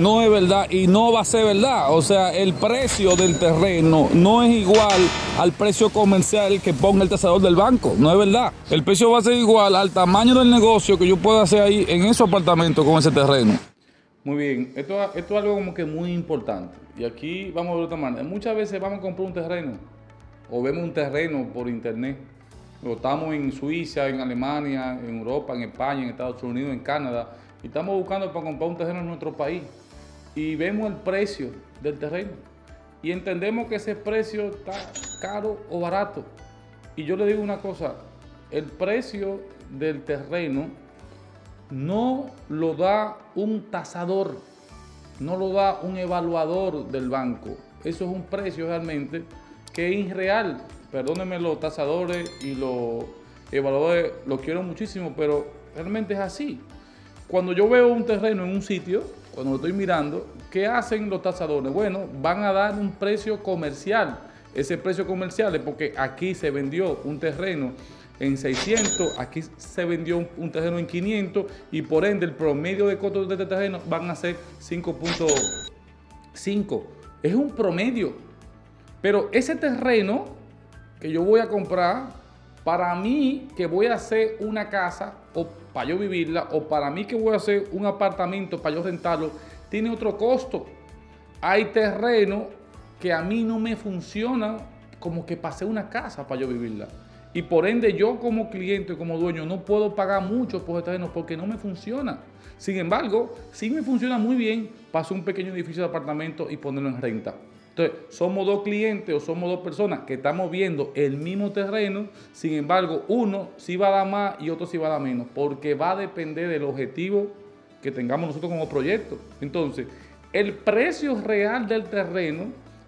no es verdad y no va a ser verdad. O sea, el precio del terreno no es igual al precio comercial que ponga el tasador del banco. No es verdad. El precio va a ser igual al tamaño del negocio que yo pueda hacer ahí en esos apartamentos con ese terreno. Muy bien, esto, esto es algo como que muy importante. Y aquí vamos a ver otra manera. Muchas veces vamos a comprar un terreno o vemos un terreno por internet. O estamos en Suiza, en Alemania, en Europa, en España, en Estados Unidos, en Canadá. Y estamos buscando para comprar un terreno en nuestro país y vemos el precio del terreno y entendemos que ese precio está caro o barato. Y yo le digo una cosa, el precio del terreno no lo da un tasador, no lo da un evaluador del banco. Eso es un precio realmente que es irreal. Perdónenme los tasadores y los evaluadores, los quiero muchísimo, pero realmente es así. Cuando yo veo un terreno en un sitio, cuando lo estoy mirando, ¿qué hacen los tasadores? Bueno, van a dar un precio comercial. Ese precio comercial es porque aquí se vendió un terreno en 600, aquí se vendió un, terreno en 500 y por ende el promedio de costos de este terreno van a ser 5.5. Es un promedio. Pero ese terreno que yo voy a comprar, para mí que voy a hacer una casa o para yo vivirla o para mí que voy a hacer un apartamento para yo rentarlo, tiene otro costo. Hay terreno que a mí no me funciona como que pasé una casa para yo vivirla. Y por ende yo como cliente, como dueño, no puedo pagar mucho por ese terreno porque no me funciona. Sin embargo, si me funciona muy bien, paso un pequeño edificio de apartamento y ponerlo en renta. Entonces, somos dos clientes o somos dos personas que estamos viendo el mismo terreno, sin embargo, uno sí va a dar más y otro sí va a dar menos, porque va a depender del objetivo que tengamos nosotros como proyecto. Entonces, el precio real del terreno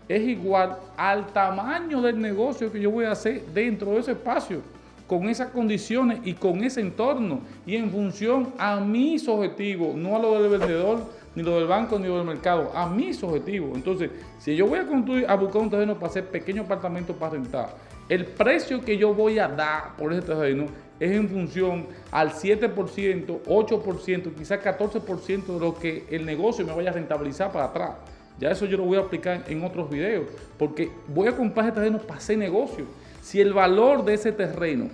es igual al tamaño del negocio que yo voy a hacer dentro de ese espacio, con esas condiciones y con ese entorno, y en función a mis objetivos, no a lo del vendedor, ni lo del banco, ni lo del mercado, a mis objetivos. Entonces, si yo voy a construir, a buscar un terreno para hacer pequeños apartamentos para rentar, el precio que yo voy a dar por ese terreno es en función al 7%, 8%, quizás 14% de lo que el negocio me vaya a rentabilizar para atrás. Ya eso yo lo voy a aplicar en otros videos, porque voy a comprar ese terreno para hacer negocio. Si el valor de ese terreno,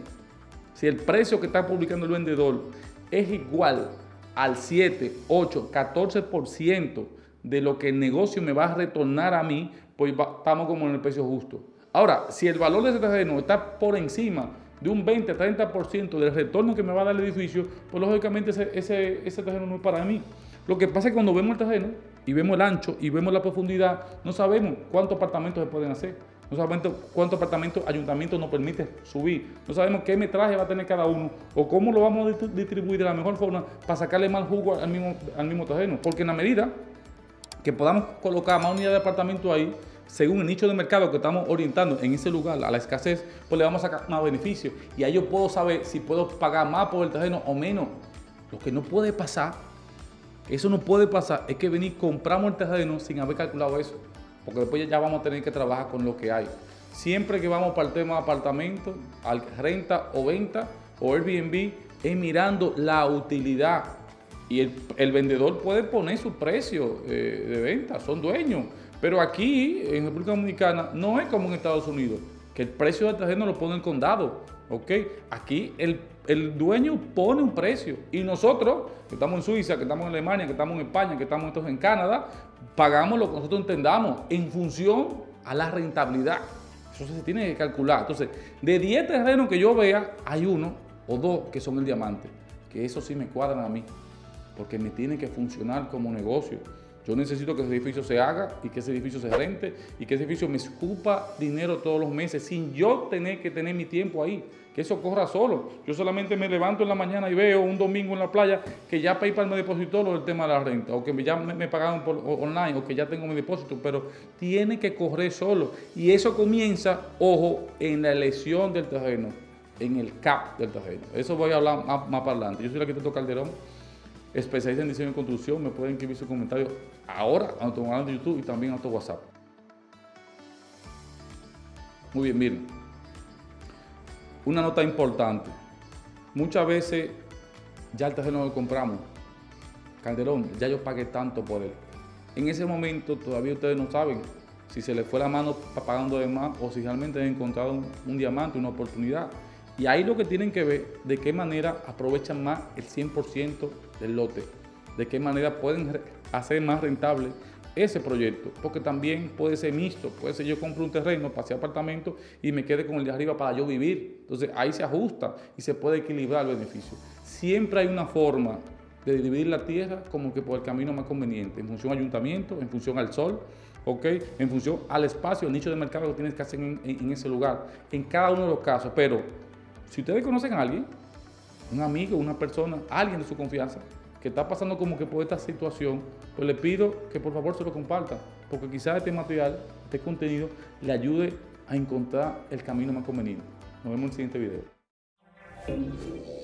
si el precio que está publicando el vendedor es igual al 7, 8, 14% de lo que el negocio me va a retornar a mí, pues estamos como en el precio justo. Ahora, si el valor de ese terreno está por encima de un 20, 30% del retorno que me va a dar el edificio, pues lógicamente ese, ese, ese terreno no es para mí. Lo que pasa es que cuando vemos el terreno y vemos el ancho y vemos la profundidad, no sabemos cuántos apartamentos se pueden hacer. No sabemos cuántos apartamentos ayuntamiento nos permite subir. No sabemos qué metraje va a tener cada uno o cómo lo vamos a distribuir de la mejor forma para sacarle más jugo al mismo, al mismo terreno. Porque en la medida que podamos colocar más unidades de apartamento ahí, según el nicho de mercado que estamos orientando en ese lugar a la escasez, pues le vamos a sacar más beneficio. Y ahí yo puedo saber si puedo pagar más por el terreno o menos. Lo que no puede pasar, eso no puede pasar, es que venir, compramos el terreno sin haber calculado eso porque después ya vamos a tener que trabajar con lo que hay. Siempre que vamos para el tema de apartamento, renta o venta o Airbnb, es mirando la utilidad. Y el, vendedor puede poner su precio eh, de venta, son dueños. Pero aquí, en República Dominicana, no es como en Estados Unidos, que el precio del terreno lo pone el condado. ¿ok? Aquí el, el, dueño pone un precio y nosotros, que estamos en Suiza, que estamos en Alemania, que estamos en España, que estamos en Canadá, pagamos lo que nosotros entendamos en función a la rentabilidad. Eso se tiene que calcular. Entonces, de 10 terrenos que yo vea, hay uno o dos que son el diamante, que eso sí me cuadran a mí, porque me tiene que funcionar como negocio. Yo necesito que ese edificio se haga y que ese edificio se rente y que ese edificio me escupa dinero todos los meses sin yo tener que tener mi tiempo ahí. Que eso corra solo. Yo solamente me levanto en la mañana y veo un domingo en la playa que ya PayPal me depositó lo del tema de la renta o que ya me, pagaron por online o que ya tengo mi depósito, pero tiene que correr solo. Y eso comienza, ojo, en la elección del terreno, en el CAP del terreno. Eso voy a hablar más, para adelante. Yo soy el arquitecto Calderón especialista en diseño y construcción, me pueden escribir sus comentarios ahora a nuestro canal de YouTube y también a nuestro WhatsApp. Muy bien, miren. Una nota importante. Muchas veces ya el terreno lo compramos. Calderón, ya yo pagué tanto por él. En ese momento todavía ustedes no saben si se les fue la mano pagando de más o si realmente han encontrado un, un diamante, una oportunidad. Y ahí lo que tienen que ver de qué manera aprovechan más el 100% del lote, de qué manera pueden hacer más rentable ese proyecto, porque también puede ser mixto, puede ser yo compro un terreno, pase apartamento y me quede con el de arriba para yo vivir. Entonces ahí se ajusta y se puede equilibrar el beneficio. Siempre hay una forma de dividir la tierra como que por el camino más conveniente, en función al ayuntamiento, en función al sol, ¿ok? En función al espacio, el nicho de mercado que tienes que hacer en, en ese lugar, en cada uno de los casos. Pero si ustedes conocen a alguien, un amigo, una persona, alguien de su confianza, que está pasando como que por esta situación, pues le pido que por favor se lo compartan, porque quizás este material, este contenido, le ayude a encontrar el camino más conveniente. Nos vemos en el siguiente video.